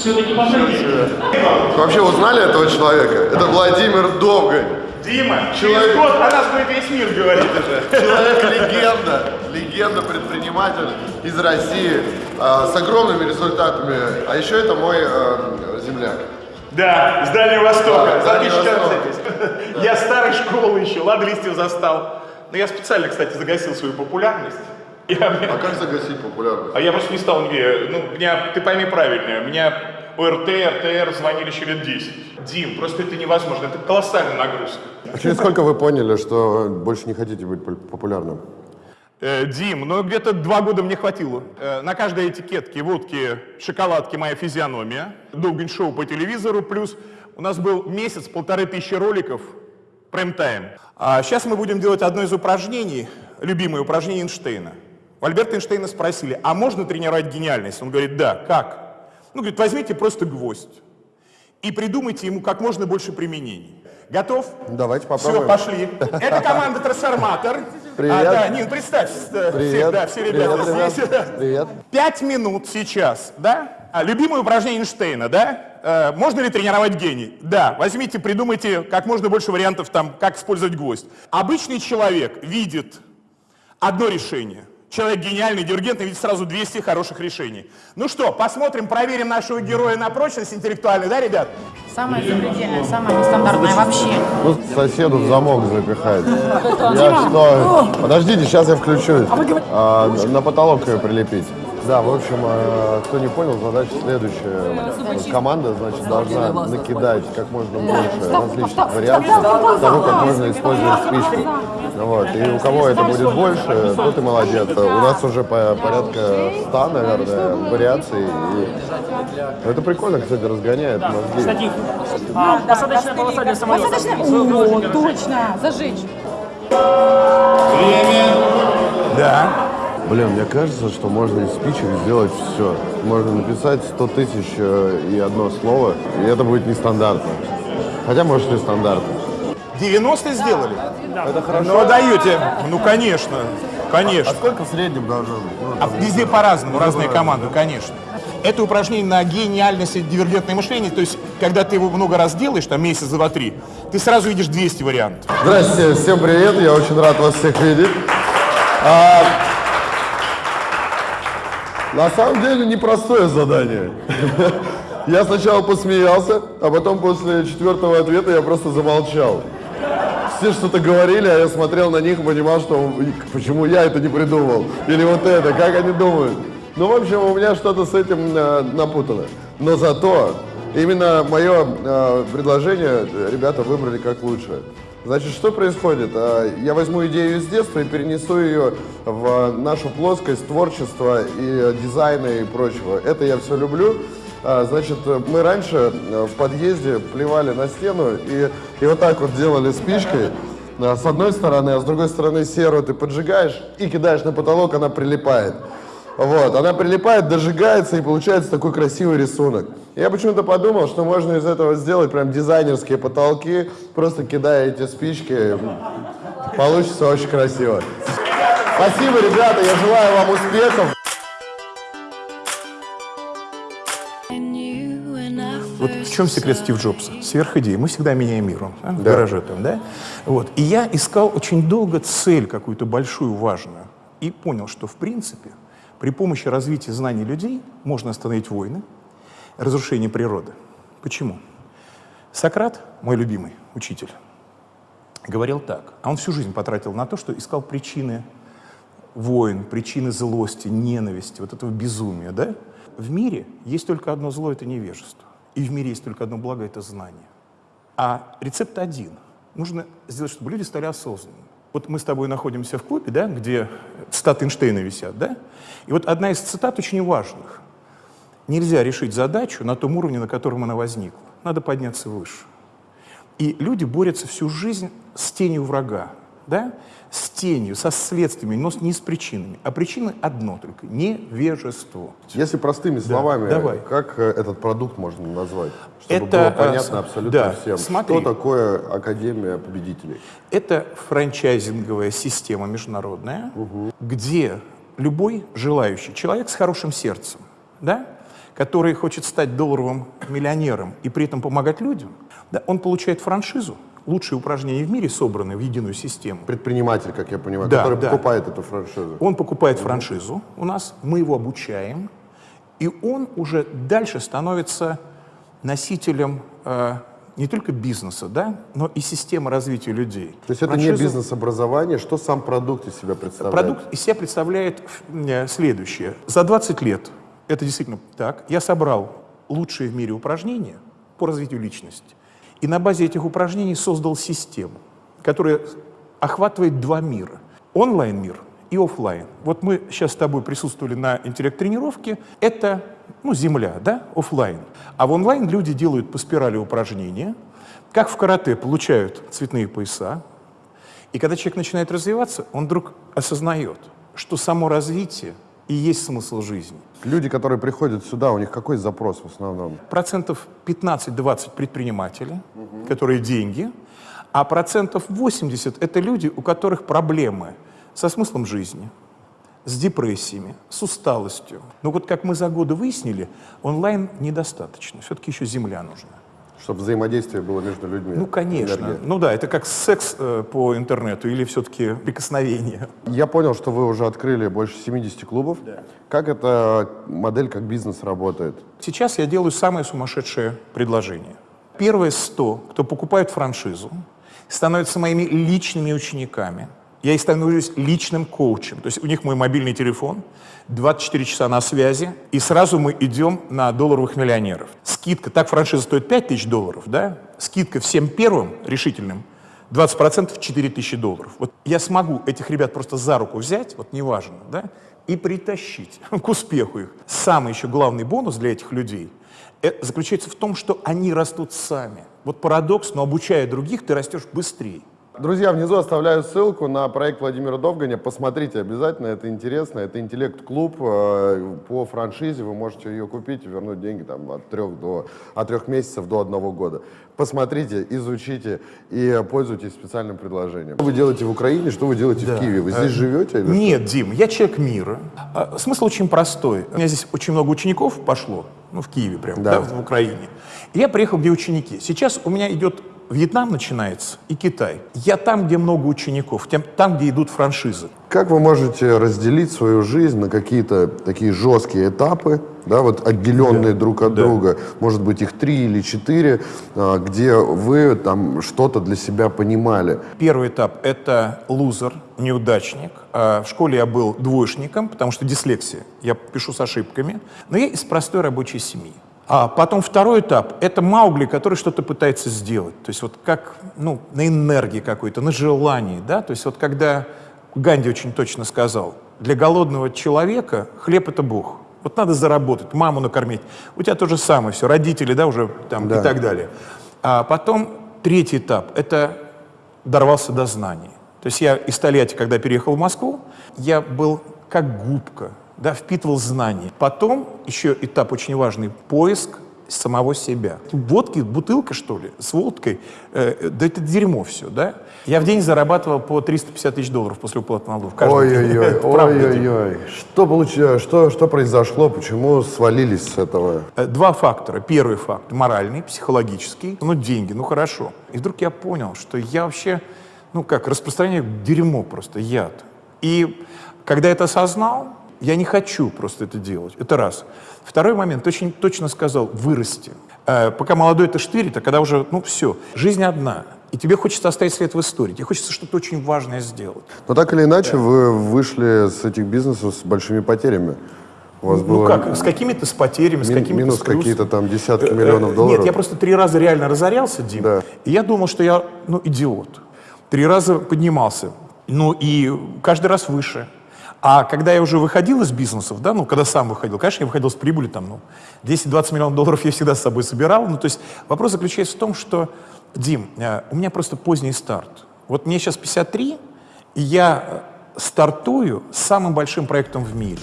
Все-таки пошли. Вообще узнали этого человека? Это Владимир Довгань. Дима, Человек- через год о нас будет весь мир говорить уже. Человек-легенда, легенда, предприниматель из России а, с огромными результатами. А еще это мой а, земляк. Да, с Дальнего Востока, Да, тысячу Востока. километров. Я старой школы еще, ладно, листьев застал. Но я специально, кстати, загасил свою популярность. Я- А как загасить популярность? А я просто не стал ну, меня, ты пойми правильно, меня ОРТ, РТР звонили еще лет 10. Дим, просто это невозможно, это колоссальная нагрузка. А через сколько вы поняли, что больше не хотите быть популярным? Э, Дим, ну где-то два года мне хватило. Э, на каждой этикетке водки, шоколадки моя физиономия, Довгань шоу по телевизору, плюс у нас был месяц, полторы тысячи роликов, прайм-тайм. А сейчас мы будем делать одно из упражнений, любимое упражнение Эйнштейна. У Альберта Эйнштейна спросили, а можно тренировать гениальность? Он говорит, да, как? Ну, говорит, возьмите просто гвоздь и придумайте ему как можно больше применений. Готов? Давайте Все, попробуем. пошли. Это команда Трансформатор. Привет. А, да, Нин, представь, э, все, Привет. да, все ребята Привет, ребят. здесь. да. Привет. Пять минут сейчас, да? А, любимое упражнение Эйнштейна, да? Э, можно ли тренировать гений? Да. Возьмите, придумайте как можно больше вариантов, там, как использовать гвоздь. Обычный человек видит одно решение. Человек гениальный, диригентный, видит сразу 200 хороших решений. Ну что, посмотрим, проверим нашего героя на прочность интеллектуальную, да, ребят? Самое запредельное, самое нестандартное вообще. Ну, соседу в замок запихает. Я что? Подождите, сейчас я включусь. А, на потолок ее прилепить. Да, в общем, э, кто не понял, задача следующая. Команда, значит, должна накидать как можно больше различных вариантов того, как можно использовать спичку. Вот. И у кого это будет больше, тот и молодец. У нас уже по- порядка 100, наверное, вариаций. И это прикольно, кстати, разгоняет мозги. Кстати, а, посадочная полоса для самолета. О, точно, зажечь. Да. Блин, мне кажется, что можно из спичек сделать все. Можно написать 100 тысяч э, и одно слово, и это будет нестандартно. Хотя, может, и стандартно. 90 сделали? Это хорошо. Ну, даете. Ну, конечно. Конечно. Сколько в среднем должно быть? Ну, А везде по-разному, разные команды, конечно. Это упражнение на гениальность и дивергентное мышление, то есть, когда ты его много раз делаешь, там месяц, два, три, ты сразу видишь 200 вариантов. Здравствуйте, всем привет, я очень рад вас всех видеть. А, на самом деле непростое задание. Я сначала посмеялся, а потом после четвертого ответа я просто замолчал. Все что-то говорили, а я смотрел на них и понимал, что почему я это не придумал. Или вот это, как они думают. Ну, в общем, у меня что-то с этим э, напутано. Но зато именно мое э, предложение ребята выбрали как лучше. Значит, что происходит? А, Я возьму идею из детства и перенесу ее в нашу плоскость творчества и э, дизайна и прочего. Это я все люблю. А, Значит, мы раньше э, в подъезде плевали на стену и, и вот так вот делали спичкой. А, С одной стороны, а с другой стороны серую ты поджигаешь и кидаешь на потолок, она прилипает. Вот, она прилипает, дожигается и получается такой красивый рисунок. Я почему-то подумал, что можно из этого сделать прям дизайнерские потолки, просто кидая эти спички, получится очень красиво. Спасибо, ребята, я желаю вам успехов. Вот в чем секрет Стив Джобса? Сверхидея. Мы всегда меняем мир. он, да, В гараже там, да? Вот. И я искал очень долго цель какую-то большую, важную. И понял, что в принципе при помощи развития знаний людей можно остановить войны, разрушение природы. Почему? Сократ, мой любимый учитель, говорил так, а он всю жизнь потратил на то, что искал причины войн, причины злости, ненависти, вот этого безумия, да? В мире есть только одно зло — это невежество. И в мире есть только одно благо — это знание. А рецепт один. Нужно сделать, чтобы люди стали осознанными. Вот мы с тобой находимся в клубе, да, где цитаты Эйнштейна висят, да? И вот одна из цитат очень важных. Нельзя решить задачу на том уровне, на котором она возникла. Надо подняться выше. И люди борются всю жизнь с тенью врага, да? с тенью, со следствиями, но не с причинами. А причина одно только — невежество. Если простыми словами, давай. как э, этот продукт можно назвать? Чтобы Это, было э, понятно абсолютно да, всем. смотри. Что такое Академия победителей? Это франчайзинговая система международная, где любой желающий человек с хорошим сердцем, да, который хочет стать долларовым миллионером и при этом помогать людям, да, он получает франшизу, лучшие упражнения в мире собраны в единую систему. Предприниматель, как я понимаю, Да, который да. покупает эту франшизу. Он покупает франшизу у нас, мы его обучаем, и он уже дальше становится носителем э, не только бизнеса, да, но и системы развития людей. То есть это не Франшиза- бизнес-образование, что сам продукт из себя представляет? Продукт из себя представляет э, следующее. За 20 лет, это действительно так, я собрал лучшие в мире упражнения по развитию личности. И на базе этих упражнений создал систему, которая охватывает два мира. Онлайн-мир и оффлайн. Вот мы сейчас с тобой присутствовали на интеллект-тренировке. Это ну, земля, да, оффлайн. А в онлайн люди делают по спирали упражнения, как в карате получают цветные пояса, и когда человек начинает развиваться, он вдруг осознает, что само развитие и есть смысл жизни. Люди, которые приходят сюда, у них какой запрос в основном? Процентов 15-20 предприниматели, которые деньги, а процентов 80 это люди, у которых проблемы со смыслом жизни, с депрессиями, с усталостью. Но вот как мы за годы выяснили, онлайн недостаточно, все-таки еще земля нужна. Чтобы взаимодействие было между людьми. Ну, конечно. Энергия. Ну да, это как секс э, по интернету или все-таки прикосновение. Я понял, что вы уже открыли больше 70 клубов. Как эта модель как бизнес работает? Сейчас я делаю самое сумасшедшее предложение. Первые 100, кто покупает франшизу, становятся моими личными учениками. Я их становлюсь личным коучем. То есть у них мой мобильный телефон, 24 часа на связи, и сразу мы идем на долларовых миллионеров. Скидка, так франшиза стоит 5 тысяч долларов, да? Скидка всем первым решительным 20% 4 тысячи долларов. Вот я смогу этих ребят просто за руку взять, вот неважно, да, и притащить к успеху их. Самый еще главный бонус для этих людей заключается в том, что они растут сами. Вот парадокс, но обучая других, ты растешь быстрее. Друзья, внизу оставляю ссылку на проект Владимира Довганя. Посмотрите обязательно, это интересно. Это интеллект-клуб э, по франшизе. Вы можете ее купить и вернуть деньги там, от, трех до, от трех месяцев до одного года. Посмотрите, изучите и пользуйтесь специальным предложением. Что вы делаете в Украине, что вы делаете в Киеве? Вы здесь живете? Или что? Нет, Дим, я человек мира. А, Смысл очень простой. У меня здесь очень много учеников пошло, ну, в Киеве прям, Да. да, в Украине. И я приехал, где ученики. Сейчас у меня идет Вьетнам начинается и Китай. Я там, где много учеников, там, где идут франшизы. Как вы можете разделить свою жизнь на какие-то такие жесткие этапы, да, вот отделенные друг от да. друга, может быть их три или четыре, а, где вы там что-то для себя понимали? Первый этап — это лузер, неудачник. А В школе я был двоечником, потому что дислексия. Я пишу с ошибками. Но я из простой рабочей семьи. А потом второй этап — это Маугли, который что-то пытается сделать. То есть вот как ну, на энергии какой-то, на желании. Да? То есть вот когда Ганди очень точно сказал, для голодного человека хлеб — это Бог. Вот надо заработать, маму накормить. У тебя то же самое, все, родители, да, уже там Да. и так далее. А потом третий этап — это дорвался до знаний. То есть я из Тольятти, когда переехал в Москву, я был как губка, да, впитывал знания. Потом еще этап очень важный — поиск самого себя. Водки, бутылка, что ли, с водкой, э, да это дерьмо все, да? Я в день зарабатывал по 350 тысяч долларов после уплаты налогов. Ой-ой-ой, ой-ой-ой. Что, получилось, что, что произошло, почему свалились с этого? Э, Два фактора. Первый факт — моральный, психологический. Ну, деньги, ну хорошо. И вдруг я понял, что я вообще, ну как, распространяю дерьмо просто, яд. И когда это осознал, я не хочу просто это делать. Это раз. Второй момент, ты очень точно сказал, вырасти. Э, пока молодой это штырит, а когда уже, ну все, жизнь одна. И тебе хочется оставить след в истории. Тебе хочется что-то очень важное сделать. Но так или иначе, вы вышли с этих бизнесов с большими потерями. У вас Ну было как, с какими-то с потерями, с мин- какими-то минус с какие-то там десятки Э, миллионов э, долларов. Нет, я просто три раза реально разорялся, Дим. Да. И я думал, что я, ну, идиот. Три раза поднимался. Ну, и каждый раз выше. А когда я уже выходил из бизнесов, да, ну, когда сам выходил, конечно, я выходил с прибылью, там, ну, 10-20 миллионов долларов я всегда с собой собирал. Ну, то есть вопрос заключается в том, что, Дим, э, у меня просто поздний старт. Вот мне сейчас 53, и я э, стартую с самым большим проектом в мире.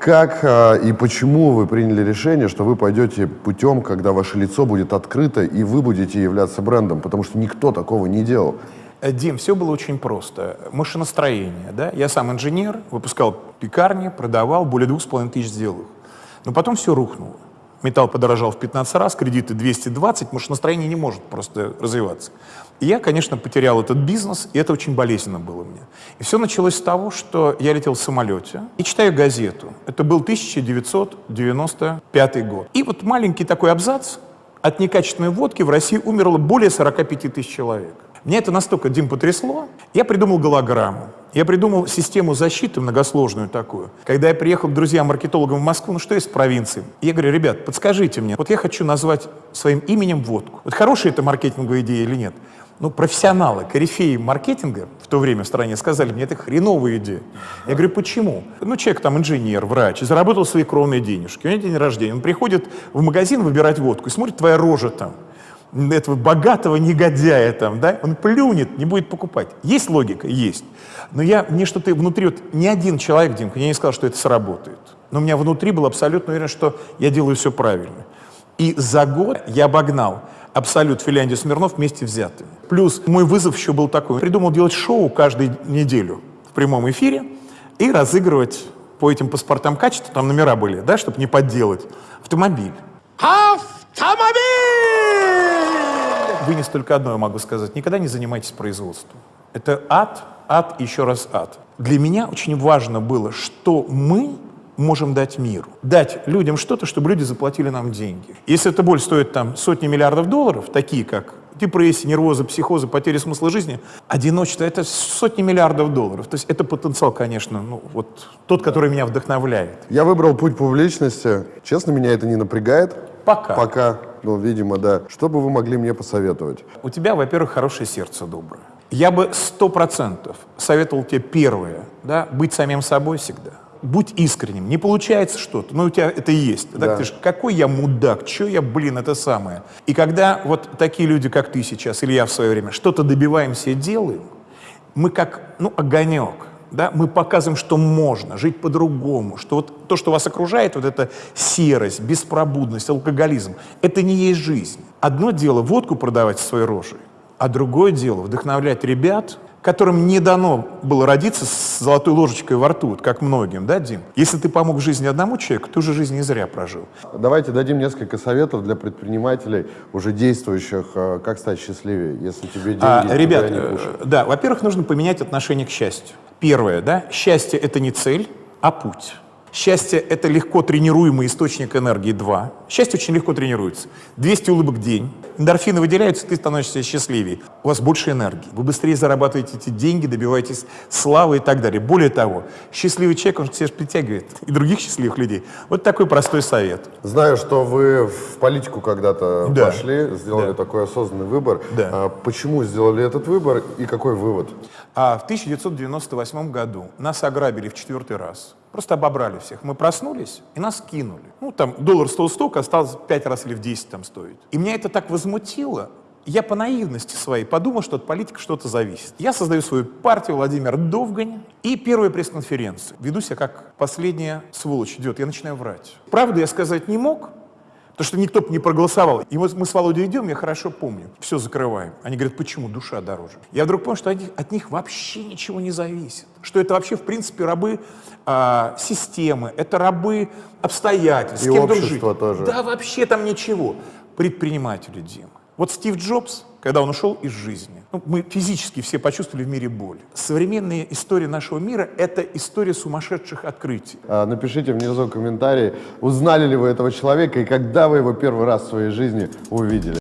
Как а, и почему вы приняли решение, что вы пойдете путем, когда ваше лицо будет открыто, и вы будете являться брендом? Потому что никто такого не делал. Э, Дим, все было очень просто. Машиностроение, да? Я сам инженер, выпускал пекарни, продавал, более двух с половиной тысяч сделал их. Но потом все рухнуло. Металл подорожал в 15 раз, кредиты 220, потому что настроение не может просто развиваться. И я, конечно, потерял этот бизнес, и это очень болезненно было мне. И все началось с того, что я летел в самолете и читаю газету. Это был 1995 год. И вот маленький такой абзац. От некачественной водки в России умерло более 45 тысяч человек. Меня это настолько, Дим, потрясло. Я придумал голограмму. Я придумал систему защиты многосложную такую. Когда я приехал к друзьям-маркетологам в Москву, ну что в провинции? Я говорю, ребят, подскажите мне, вот я хочу назвать своим именем водку. Вот хорошая это маркетинговая идея или нет? Ну, профессионалы, корифеи маркетинга в то время в стране сказали, мне это хреновая идея. Я говорю, почему? Ну, человек там инженер, врач, заработал свои кровные денежки, у него день рождения, он приходит в магазин выбирать водку и смотрит, твоя рожа там, этого богатого негодяя там, да, он плюнет, не будет покупать. Есть логика? Есть. Но я, мне что-то внутри, вот ни один человек, Димка, мне не сказал, что это сработает. Но у меня внутри был абсолютно уверен, что я делаю все правильно. И за год я обогнал Абсолют Финляндию Смирнов вместе взятыми. Плюс мой вызов еще был такой. Придумал делать шоу каждую неделю в прямом эфире и разыгрывать по этим паспортам качества, там номера были, да, чтобы не подделать, автомобиль. Автомобиль! Вынес только одно, я могу сказать. Никогда не занимайтесь производством. Это ад, ад и еще раз ад. Для меня очень важно было, что мы можем дать миру. Дать людям что-то, чтобы люди заплатили нам деньги. Если эта боль стоит там сотни миллиардов долларов, такие как депрессия, нервозы, психозы, потери смысла жизни, одиночество — это сотни миллиардов долларов. То есть это потенциал, конечно, ну, вот тот, который меня вдохновляет. Я выбрал путь публичности. Честно, меня это не напрягает. Пока. Пока. Ну, видимо, да. Что бы вы могли мне посоветовать? У тебя, во-первых, хорошее сердце доброе. Я бы сто процентов советовал тебе первое, да, быть самим собой всегда. Будь искренним. Не получается что-то, но у тебя это есть. Да. Да. Ты ж, какой я мудак, что я, блин, это самое. И когда вот такие люди, как ты сейчас, или я в свое время, что-то добиваемся и делаем, мы как, ну, огонек, да, мы показываем, что можно жить по-другому, что вот то, что вас окружает, вот эта серость, беспробудность, алкоголизм, это не есть жизнь. Одно дело водку продавать своей рожей, а другое дело вдохновлять ребят, которым не дано было родиться с золотой ложечкой во рту, вот как многим, да, Дим? Если ты помог в жизни одному человеку, ты уже жизнь не зря прожил. Давайте дадим несколько советов для предпринимателей, уже действующих, э, как стать счастливее, если тебе деньги А, ребят, не э, пушат. да, во-первых, нужно поменять отношение к счастью. Первое, да, счастье — это не цель, а путь. Счастье — это легко тренируемый источник энергии. Два. Счастье очень легко тренируется. 200 улыбок в день. Эндорфины выделяются, ты становишься счастливее. У вас больше энергии. Вы быстрее зарабатываете эти деньги, добиваетесь славы и так далее. Более того, счастливый человек, он к себе притягивает и других счастливых людей. Вот такой простой совет. Знаю, что вы в политику когда-то Да. пошли, сделали Да. такой осознанный выбор. Да. А почему сделали этот выбор и какой вывод? А в 1998 году нас ограбили в четвертый раз. Просто обобрали всех. Мы проснулись и нас кинули. Ну, там доллар стоил столько, осталось 5 раз или в 10 там стоит. И меня это так возмутило, я по наивности своей подумал, что от политики что-то зависит. Я создаю свою партию Владимир Довгань и первая пресс-конференция. Веду себя как последняя сволочь идет. Я начинаю врать. Правду я сказать не мог, Потому что никто бы не проголосовал. И вот мы с Володей идем, я хорошо помню, все закрываем. Они говорят, почему душа дороже? Я вдруг понял, что от них, от них вообще ничего не зависит. Что это вообще, в принципе, рабы а, системы, это рабы обстоятельств, И жить. тоже. Да, вообще там ничего. Предприниматели, Дима. Вот Стив Джобс, когда он ушел из жизни, ну, мы физически все почувствовали в мире боль. Современная история нашего мира — это история сумасшедших открытий. А, Напишите внизу комментарии, узнали ли вы этого человека и когда вы его первый раз в своей жизни увидели.